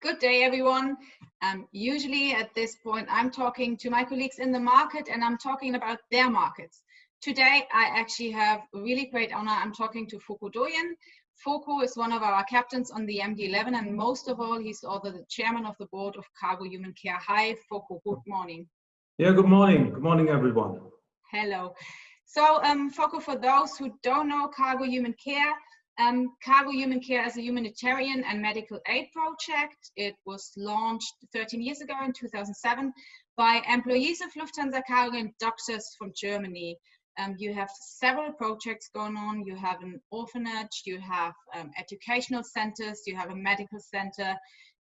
Good day, everyone. Um, usually at this point, I'm talking to my colleagues in the market and I'm talking about their markets. Today, I actually have a really great honor. I'm talking to Fokko Doyen. Fokko is one of our captains on the MD-11 and most of all, he's also the chairman of the board of Cargo Human Care. Hi, Fokko, good morning. Yeah, good morning. Good morning, everyone. Hello. So, um, Fokko, for those who don't know Cargo Human Care, um, Cargo Human Care is a humanitarian and medical aid project. It was launched 13 years ago in 2007 by employees of Lufthansa Cargo and doctors from Germany. Um, you have several projects going on. You have an orphanage, you have um, educational centers, you have a medical center,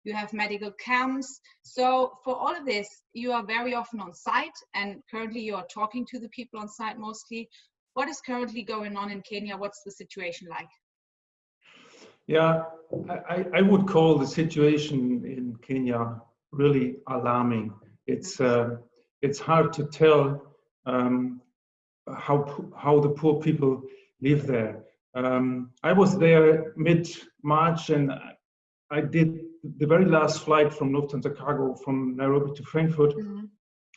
you have medical camps. So for all of this, you are very often on site and currently you are talking to the people on site mostly. What is currently going on in Kenya? What's the situation like? Yeah, I, I would call the situation in Kenya really alarming. It's uh, it's hard to tell um, how how the poor people live there. Um, I was there mid March, and I did the very last flight from Lufthansa Cargo from Nairobi to Frankfurt, mm -hmm.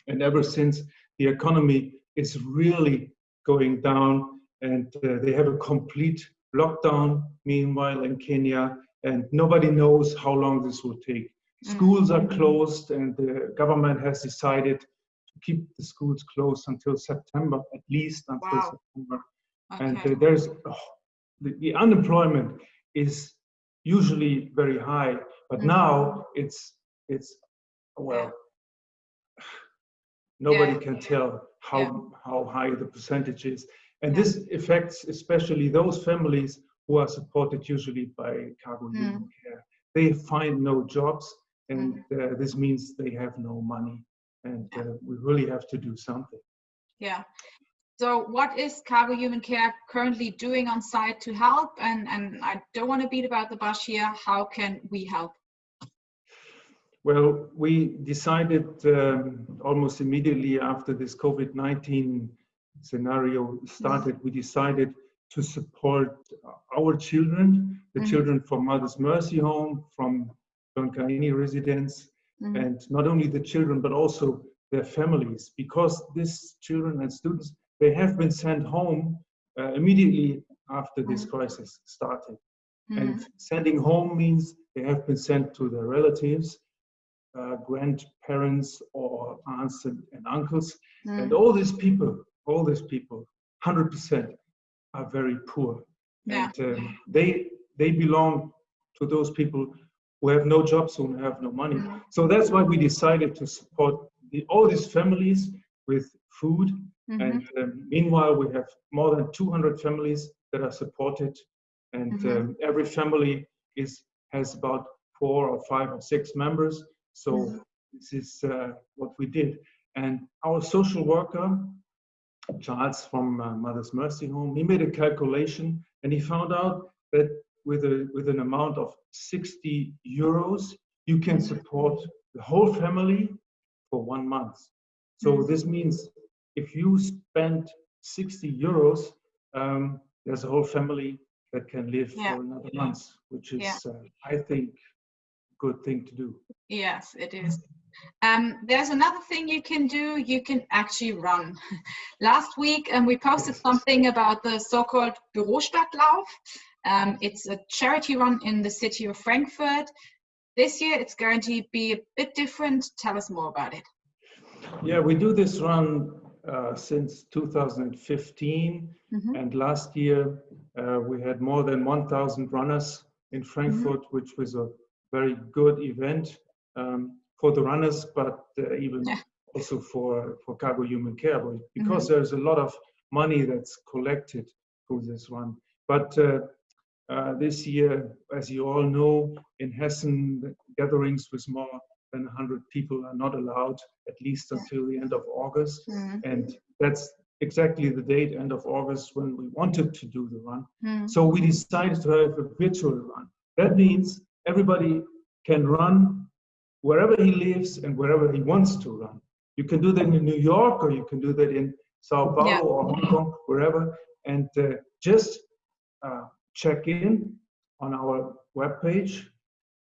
and ever since the economy is really going down, and uh, they have a complete lockdown, meanwhile, in Kenya, and nobody knows how long this will take. Schools are mm-hmm. closed, and the government has decided to keep the schools closed until September, at least until wow. September. Okay. And uh, there's oh, the, the, unemployment is usually very high, but mm -hmm. now it's it's well. Yeah. Nobody yeah. can tell how yeah. how high the percentage is. And yeah. this affects especially those families who are supported usually by cargo mm. human care. They find no jobs, and mm. uh, this means they have no money. And uh, we really have to do something. Yeah. So what is Cargo Human Care currently doing on site to help? And, and I don't want to beat about the bush here. How can we help? Well, we decided um, almost immediately after this COVID-19 scenario started, we decided to support our children, the mm -hmm. children from Mother's Mercy Home, from Donkaini residents, mm -hmm. and not only the children, but also their families, because these children and students, they have been sent home uh, immediately after this mm -hmm. crisis started. And mm-hmm. sending home means they have been sent to their relatives, uh, grandparents or aunts and, and uncles. And all these people, all these people, 100% are very poor. Yeah. And uh, they, they belong to those people who have no jobs, who have no money. Mm-hmm. So that's why we decided to support the, all these families with food. Mm-hmm. And um, meanwhile, we have more than 200 families that are supported. And mm-hmm. um, every family is has about four or five or six members. So mm-hmm. this is uh, what we did. And our social worker Charles from uh, Mother's Mercy Home, he made a calculation and he found out that with, a, with an amount of 60 euros, you can support the whole family for one month. So mm-hmm. this means if you spend 60 euros, um, there's a whole family that can live yeah. for another month, which is, yeah. uh, I think, a good thing to do. Yes, it is. Um, there's another thing you can do. You can actually run. Last week, um, we posted something about the so-called Bürostadtlauf. Um, it's a charity run in the city of Frankfurt. This year, it's going to be a bit different. Tell us more about it. Yeah, we do this run uh, since 2015. Mm -hmm. And last year, uh, we had more than 1,000 runners in Frankfurt, mm -hmm. which was a very good event. Um, for the runners, but uh, even yeah. also for, for cargo human care, because mm-hmm. there's a lot of money that's collected through this run. But uh, uh, this year, as you all know, in Hessen, gatherings with more than 100 people are not allowed, at least until the end of August. Mm-hmm. And that's exactly the date, end of August, when we wanted to do the run. Mm-hmm. So we decided to have a virtual run. That means everybody can run wherever he lives and wherever he wants to run. You can do that in New York or you can do that in Sao Paulo yeah. or Hong Kong, wherever, and uh, just uh, check in on our webpage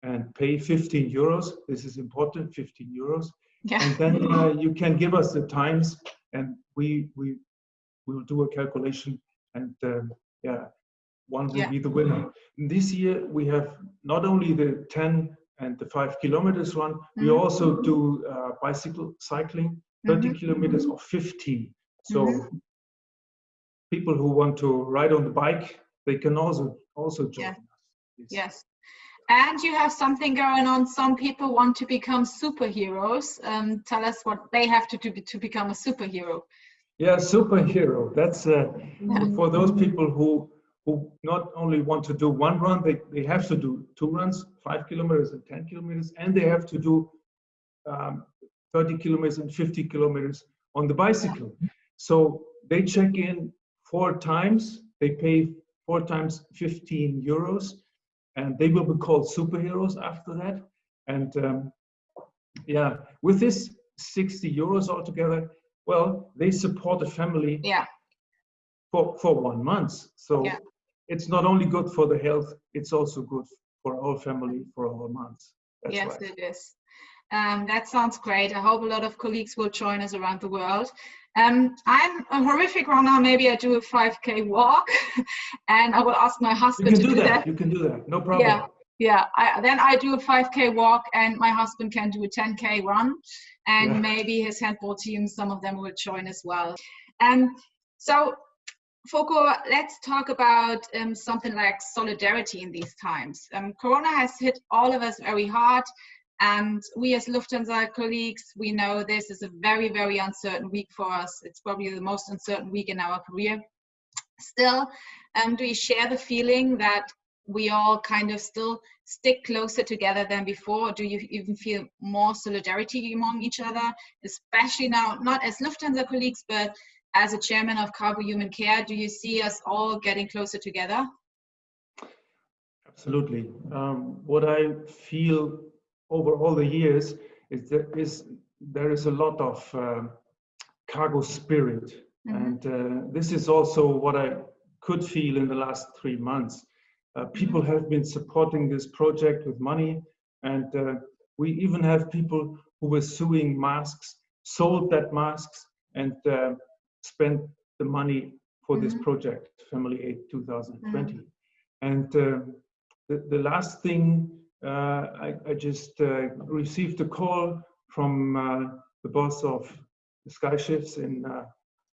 and pay 15 euros. This is important, 15 euros. Yeah. And then uh, you can give us the times and we, we will do a calculation and um, yeah, one will Yeah. be the winner. This year we have not only the 10 and the five kilometers one, we Mhm. also do uh, bicycle cycling, 30 Mhm. kilometers or 50. So Mhm. people who want to ride on the bike, they can also also join Yeah. us. It's- Yes. And you have something going on. Some people want to become superheroes. Um, tell us what they have to do to become a superhero. Yeah, superhero. That's uh, Yeah. for those people who who not only want to do one run, they, they have to do two runs, five kilometers and 10 kilometers, and they have to do um, 30 kilometers and 50 kilometers on the bicycle. So they check in four times, they pay four times 15 euros, and they will be called superheroes after that. And um, yeah, with this 60 euros altogether, well, they support a family Yeah. for, for one month. So Yeah. It's not only good for the health, it's also good for our family for our months. That's yes, right. it is. Um, that sounds great. I hope a lot of colleagues will join us around the world. Um, I'm a horrific runner. Maybe I do a 5K walk, and I will ask my husband to do do that. that. You can do that. No problem. Yeah, yeah. I, then I do a 5K walk, and my husband can do a 10K run, and Yeah. maybe his handball team, some of them will join as well. Um, so, Fokko, let's talk about um, something like solidarity in these times. Um, Corona has hit all of us very hard, and we as Lufthansa colleagues, we know this is a very, very uncertain week for us. It's probably the most uncertain week in our career. Still, um, do you share the feeling that we all kind of still stick closer together than before? Do you even feel more solidarity among each other, especially now, not as Lufthansa colleagues, but as a chairman of Cargo Human Care? Do you see us all getting closer together? Absolutely. Um, what I feel over all the years is that is there is a lot of um cargo spirit, Mhm. and uh, this is also what I could feel in the last three months. Uh, people have been supporting this project with money, and uh, we even have people who were sewing masks, sold that masks, and uh, spent the money for this Mhm. project, Family Aid 2020. And uh, the, the last thing, uh, I, I just uh, received a call from uh, the boss of the Sky Chefs in, uh,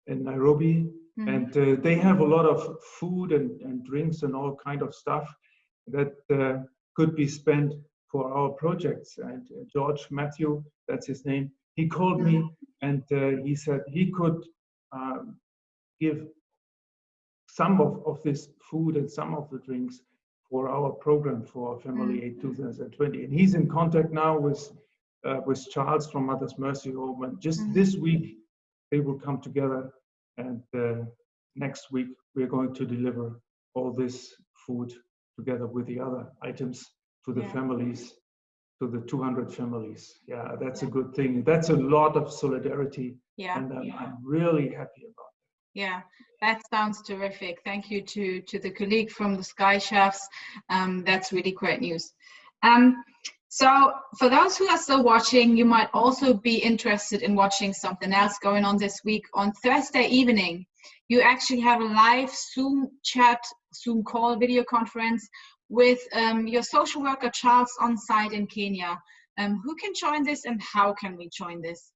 in Nairobi, Mhm. and uh, they have a lot of food and, and drinks and all kind of stuff that uh, could be spent for our projects. And uh, George Matthew, that's his name, he called me and uh, he said he could give some of, of this food and some of the drinks for our program for Family Aid 2020. And he's in contact now with uh, with Charles from Mother's Mercy Home. And just Mhm. this week, they will come together. And uh, next week, we're going to deliver all this food together with the other items to the Yeah. families, to the 200 families. Yeah, that's a good thing. That's a lot of solidarity. Yeah. And I'm, I'm really happy about it. Yeah, that sounds terrific. Thank you to, to the colleague from the Sky Chefs. Um, that's really great news. Um, so for those who are still watching, you might also be interested in watching something else going on this week. On Thursday evening, you actually have a live Zoom chat, Zoom call, video conference with um, your social worker, Charles, on site in Kenya. Um, who can join this and how can we join this?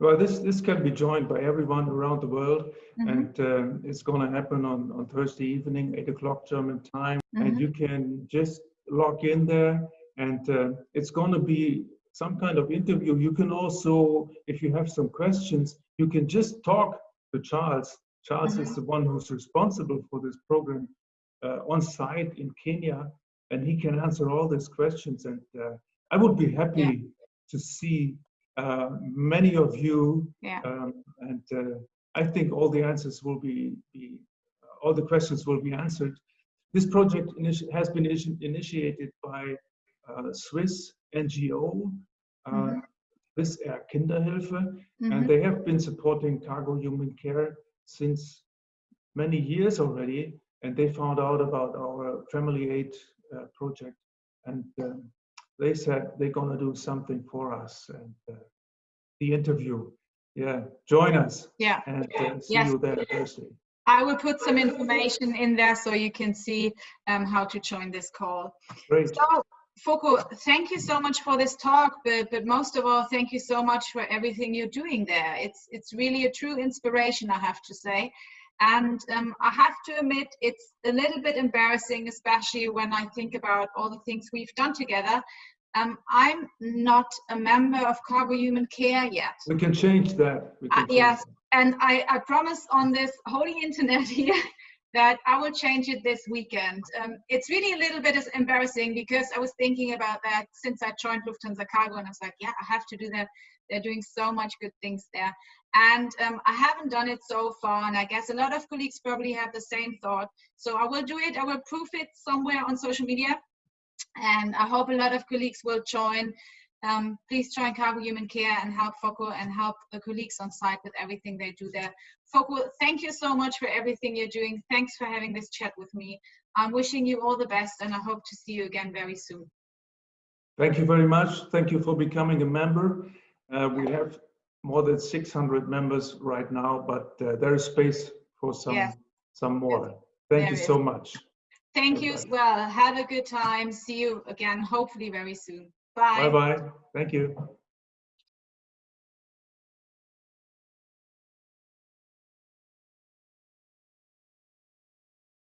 Well, this this can be joined by everyone around the world, Mhm. and um, it's going to happen on on Thursday evening, eight o'clock German time, Mhm. and you can just log in there, and uh, it's going to be some kind of interview. You can also, if you have some questions, you can just talk to Charles. Charles is the one who's responsible for this program on site in Kenya, and he can answer all these questions. And uh, I would be happy to see uh, many of you, Yeah. um, and uh, I think all the answers will be, be all the questions will be answered. This project has been initi- initiated by uh, Swiss NGO, uh, Mhm. Swiss Air Kinderhilfe, Mhm. and they have been supporting cargo human care since many years already and they found out about our family aid uh, project and um, they said they're going to do something for us. And uh, the interview, yeah, join us Yeah. and uh, see Yes. you there Thursday. I will put some information in there so you can see um, how to join this call. Great. So, Fokko, thank you so much for this talk, but, but most of all, thank you so much for everything you're doing there. It's, it's really a true inspiration, I have to say. And um, I have to admit, it's a little bit embarrassing, especially when I think about all the things we've done together. Um, I'm not a member of Cargo Human Care yet. We can change that. We can Uh, change yes. that. And I, I promise on this holy internet here that I will change it this weekend. Um, it's really a little bit embarrassing because I was thinking about that since I joined Lufthansa Cargo and I was like, yeah, I have to do that. They're doing so much good things there. And um, I haven't done it so far. And I guess a lot of colleagues probably have the same thought. So I will do it. I will proof it somewhere on social media. And I hope a lot of colleagues will join um, please join Cargo Human Care and help Fokko and help the colleagues on site with everything they do there. Fokko, thank you so much for everything you're doing. Thanks for having this chat with me. I'm wishing you all the best and I hope to see you again very soon. Thank you very much. Thank you for becoming a member. Uh, we have more than 600 members right now, but uh, there is space for some Yes. some more. Thank There you is. so much. Thank you as well. Have a good time. See you again, hopefully very soon. Bye. Bye bye. Thank you.